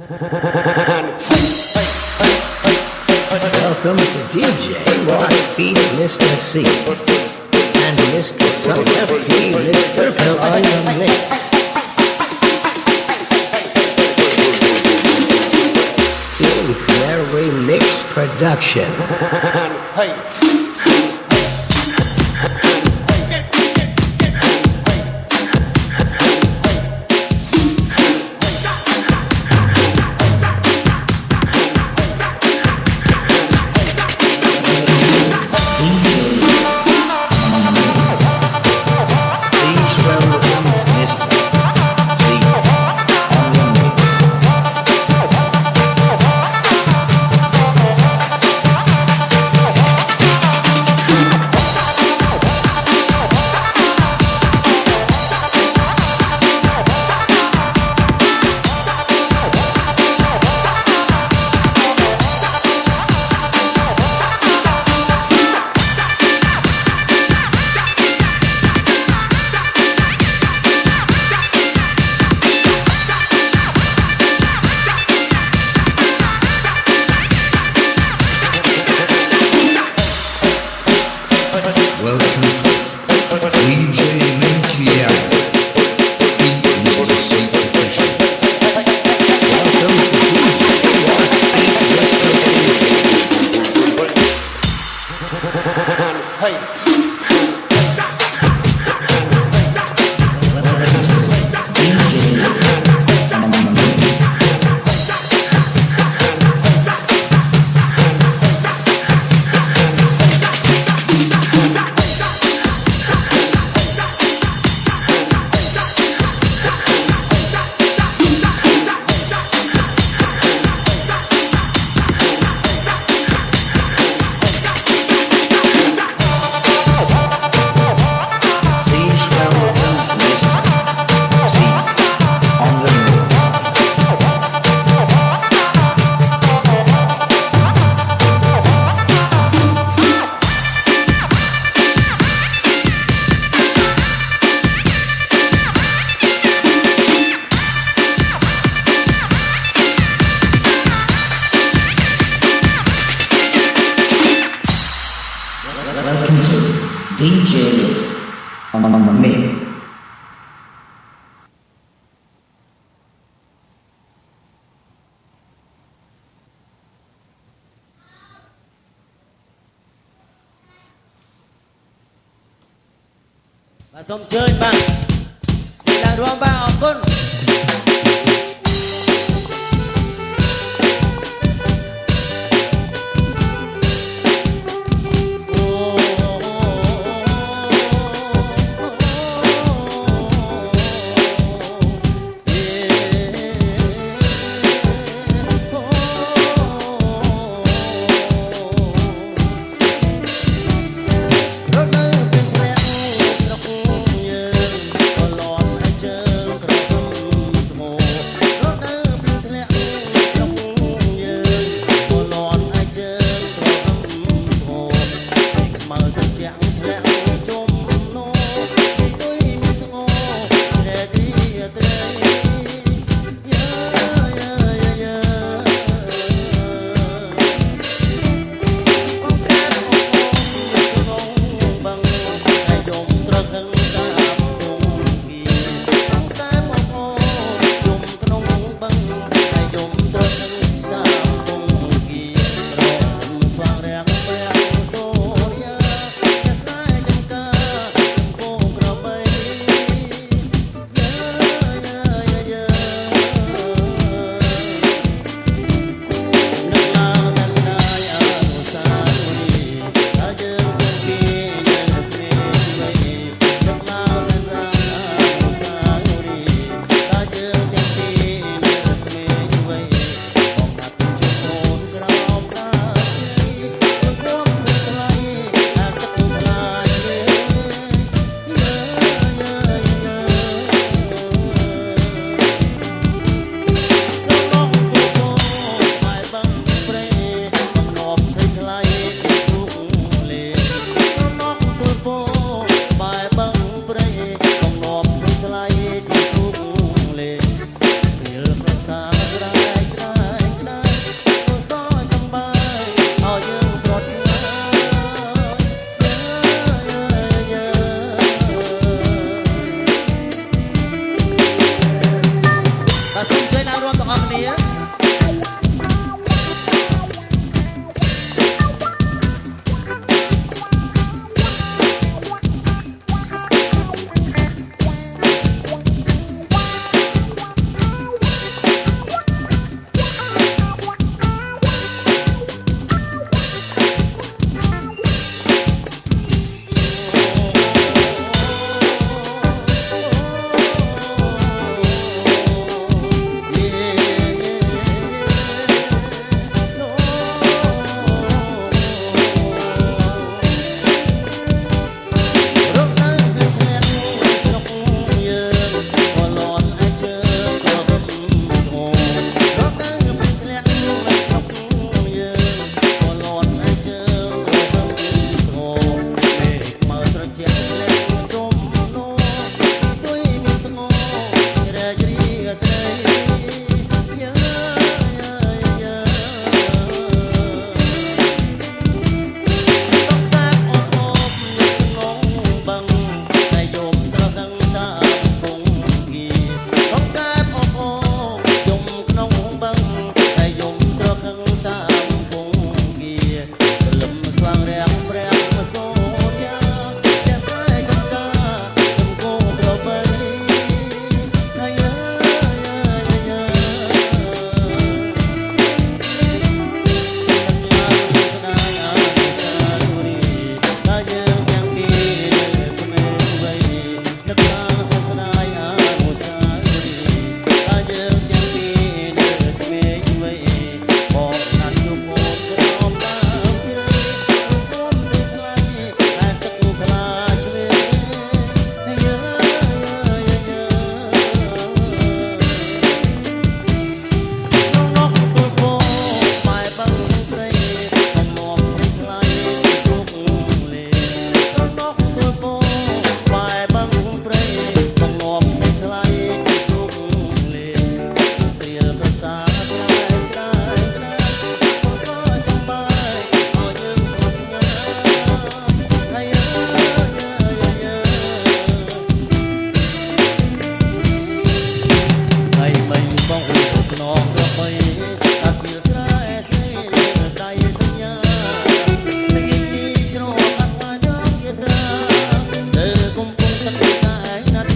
Welcome to DJ Beat Mr. C and Mr. Sun FC, Mr. Purple on your mix. Team Fairway Mix Production. Welcome. và xong chơi bằng thì là đua bao học con.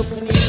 opening.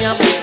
Yeah.